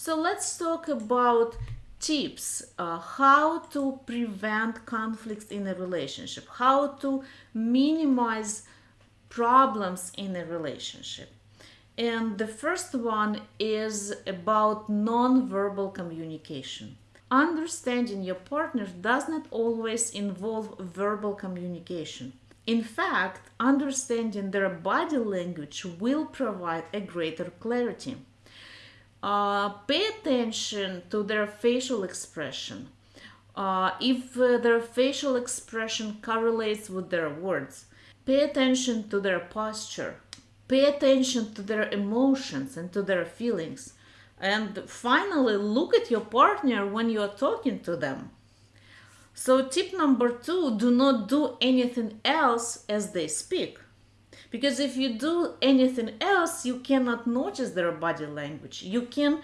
So let's talk about tips uh, how to prevent conflicts in a relationship, how to minimize problems in a relationship. And the first one is about non-verbal communication. Understanding your partner does not always involve verbal communication. In fact, understanding their body language will provide a greater clarity. Uh, pay attention to their facial expression. Uh, if uh, their facial expression correlates with their words, pay attention to their posture. Pay attention to their emotions and to their feelings. And finally, look at your partner when you are talking to them. So, tip number two do not do anything else as they speak. Because if you do anything else, you cannot notice their body language. You can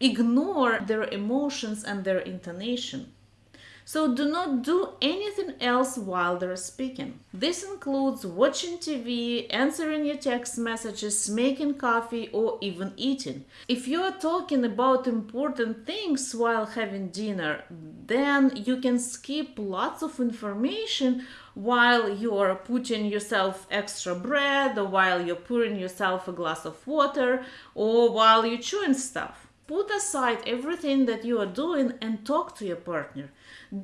ignore their emotions and their intonation. So do not do anything else while they're speaking. This includes watching TV, answering your text messages, making coffee, or even eating. If you are talking about important things while having dinner, then you can skip lots of information while you are putting yourself extra bread, or while you're pouring yourself a glass of water, or while you're chewing stuff. Put aside everything that you are doing and talk to your partner.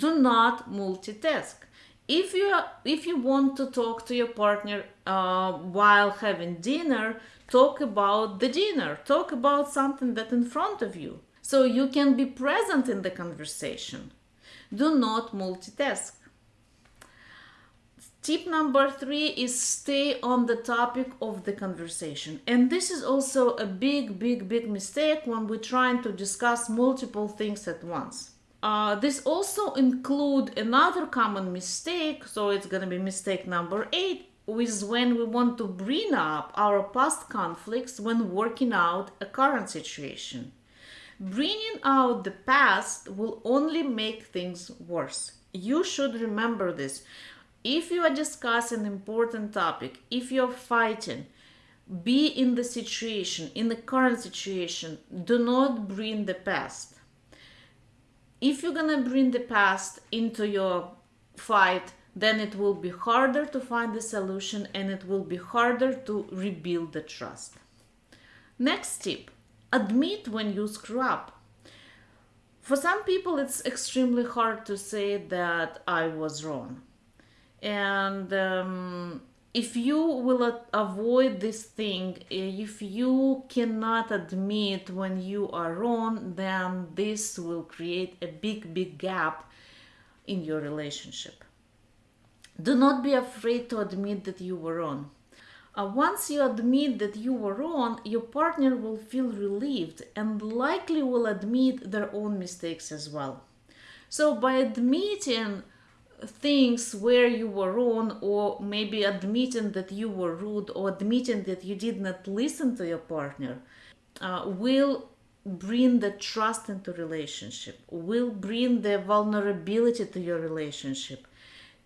Do not multitask. If you are, if you want to talk to your partner uh, while having dinner, talk about the dinner. Talk about something that in front of you, so you can be present in the conversation. Do not multitask. Tip number three is stay on the topic of the conversation. And this is also a big, big, big mistake when we're trying to discuss multiple things at once. Uh, this also include another common mistake, so it's to be mistake number eight, is when we want to bring up our past conflicts when working out a current situation. Bringing out the past will only make things worse. You should remember this if you are discussing an important topic, if you're fighting, be in the situation, in the current situation. Do not bring the past. If you're gonna bring the past into your fight, then it will be harder to find the solution and it will be harder to rebuild the trust. Next tip admit when you screw up. For some people, it's extremely hard to say that I was wrong and um, if you will avoid this thing if you cannot admit when you are wrong then this will create a big big gap in your relationship do not be afraid to admit that you were wrong uh, once you admit that you were wrong, your partner will feel relieved and likely will admit their own mistakes as well. So, by admitting things where you were wrong or maybe admitting that you were rude or admitting that you did not listen to your partner uh, will bring the trust into relationship will bring the vulnerability to your relationship.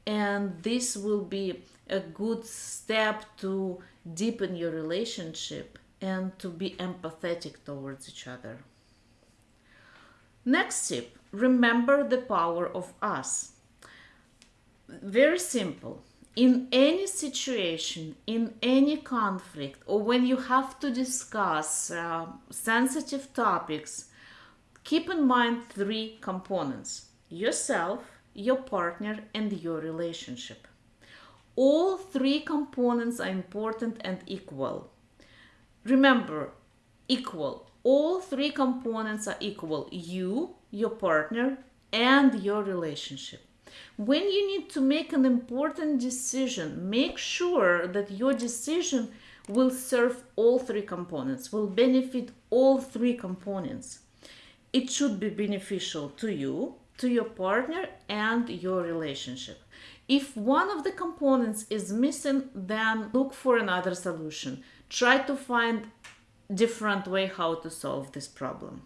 And this will be a good step to deepen your relationship and to be empathetic towards each other. Next tip remember the power of us very simple. In any situation, in any conflict, or when you have to discuss uh, sensitive topics, keep in mind three components yourself, your partner, and your relationship. All three components are important and equal. Remember, equal. All three components are equal you, your partner, and your relationship. When you need to make an important decision, make sure that your decision will serve all three components, will benefit all three components. It should be beneficial to you, to your partner, and your relationship. If one of the components is missing, then look for another solution. Try to find different way how to solve this problem.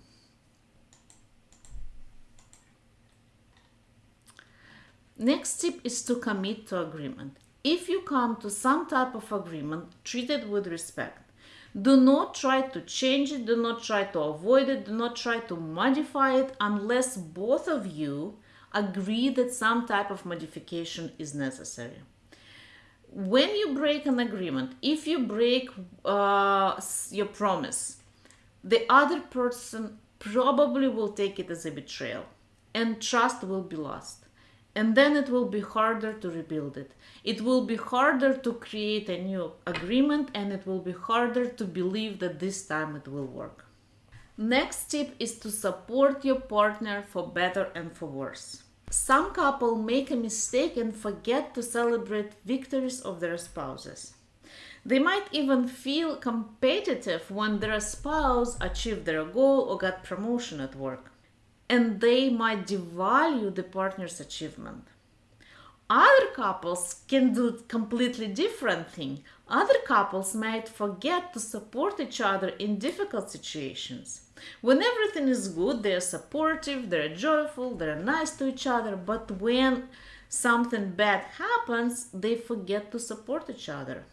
Next tip is to commit to agreement. If you come to some type of agreement, treat it with respect. Do not try to change it, do not try to avoid it, do not try to modify it unless both of you agree that some type of modification is necessary. When you break an agreement, if you break uh, your promise, the other person probably will take it as a betrayal and trust will be lost. And then it will be harder to rebuild it. It will be harder to create a new agreement and it will be harder to believe that this time it will work. Next tip is to support your partner for better and for worse. Some couple make a mistake and forget to celebrate victories of their spouses. They might even feel competitive when their spouse achieved their goal or got promotion at work. And they might devalue the partner's achievement. Other couples can do completely different thing. Other couples might forget to support each other in difficult situations. When everything is good, they're supportive, they're joyful, they're nice to each other, but when something bad happens, they forget to support each other.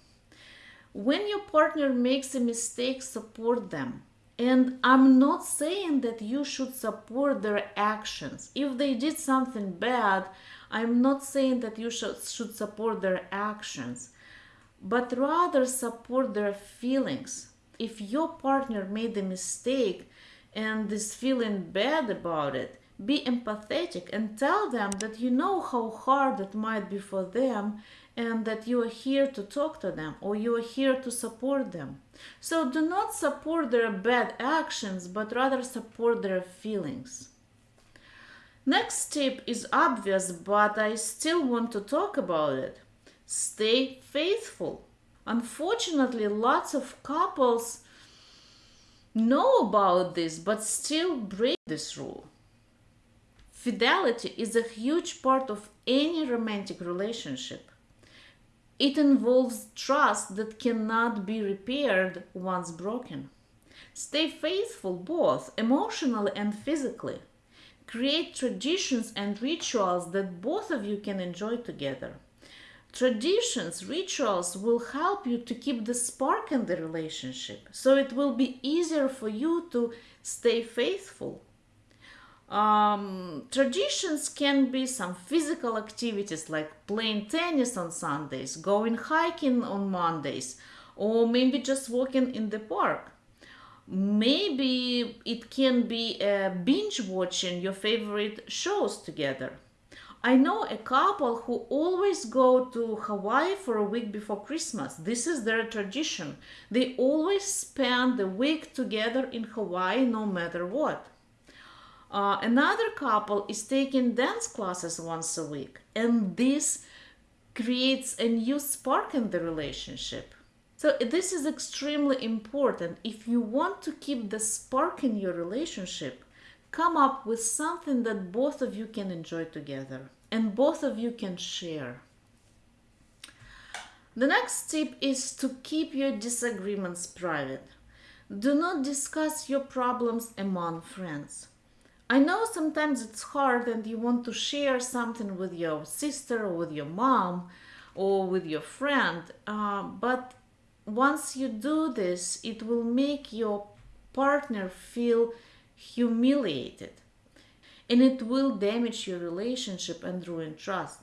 When your partner makes a mistake, support them. And I'm not saying that you should support their actions. If they did something bad, I'm not saying that you should, should support their actions, but rather support their feelings. If your partner made a mistake and is feeling bad about it, be empathetic and tell them that you know how hard it might be for them and that you are here to talk to them or you are here to support them. So do not support their bad actions, but rather support their feelings. Next tip is obvious, but I still want to talk about it. Stay faithful. Unfortunately, lots of couples know about this but still break this rule. Fidelity is a huge part of any romantic relationship. It involves trust that cannot be repaired once broken. Stay faithful both emotionally and physically. Create traditions and rituals that both of you can enjoy together. Traditions, rituals will help you to keep the spark in the relationship, so it will be easier for you to stay faithful um, traditions can be some physical activities like playing tennis on Sundays, going hiking on Mondays, or maybe just walking in the park. Maybe it can be uh, binge watching your favorite shows together. I know a couple who always go to Hawaii for a week before Christmas. This is their tradition. They always spend the week together in Hawaii no matter what. Uh, another couple is taking dance classes once a week, and this creates a new spark in the relationship. So, this is extremely important. If you want to keep the spark in your relationship, come up with something that both of you can enjoy together and both of you can share. The next tip is to keep your disagreements private. Do not discuss your problems among friends. I know sometimes it's hard and you want to share something with your sister or with your mom or with your friend, uh, but once you do this, it will make your partner feel humiliated and it will damage your relationship and ruin trust.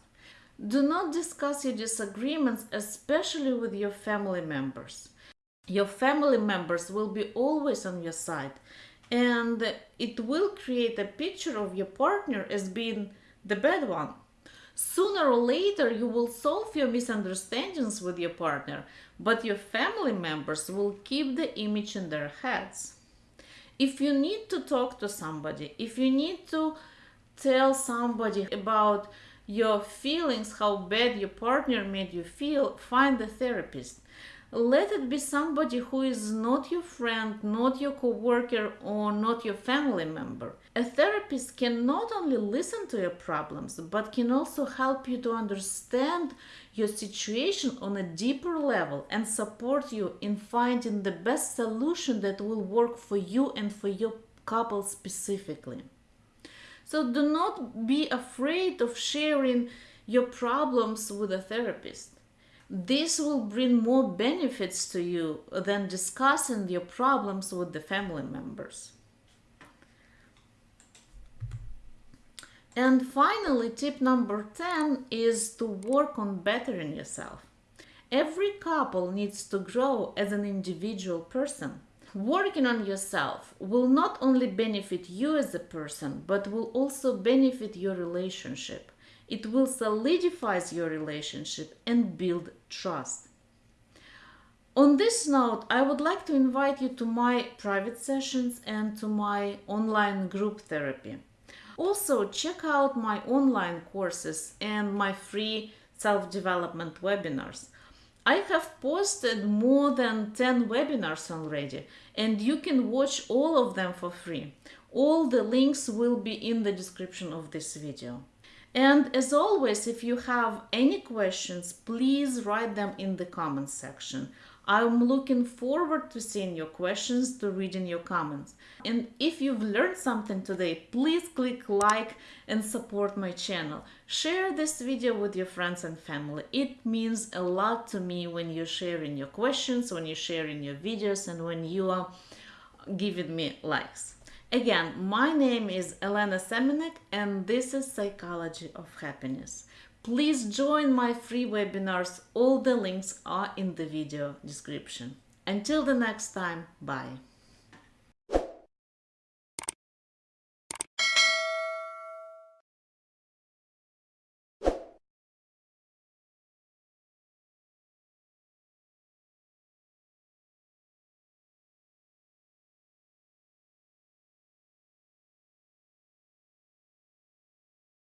Do not discuss your disagreements, especially with your family members. Your family members will be always on your side and it will create a picture of your partner as being the bad one. Sooner or later, you will solve your misunderstandings with your partner, but your family members will keep the image in their heads. If you need to talk to somebody, if you need to tell somebody about your feelings, how bad your partner made you feel, find a therapist let it be somebody who is not your friend, not your coworker, or not your family member. A therapist can not only listen to your problems, but can also help you to understand your situation on a deeper level and support you in finding the best solution that will work for you and for your couple specifically. So do not be afraid of sharing your problems with a therapist This will bring more benefits to you than discussing your problems with the family members. And finally, tip number 10 is to work on bettering yourself. Every couple needs to grow as an individual person. Working on yourself will not only benefit you as a person, but will also benefit your relationship. It will solidify your relationship and build trust. On this note, I would like to invite you to my private sessions and to my online group therapy. Also, check out my online courses and my free self development webinars. I have posted more than 10 webinars already, and you can watch all of them for free. All the links will be in the description of this video. And as always, if you have any questions, please write them in the comments section. I'm looking forward to seeing your questions, to reading your comments. And if you've learned something today, please click like and support my channel. Share this video with your friends and family. It means a lot to me when you're sharing your questions, when you're sharing your videos, and when you are giving me likes. Again, my name is Elena Semenek and this is Psychology of Happiness. Please join my free webinars. All the links are in the video description. Until the next time, bye.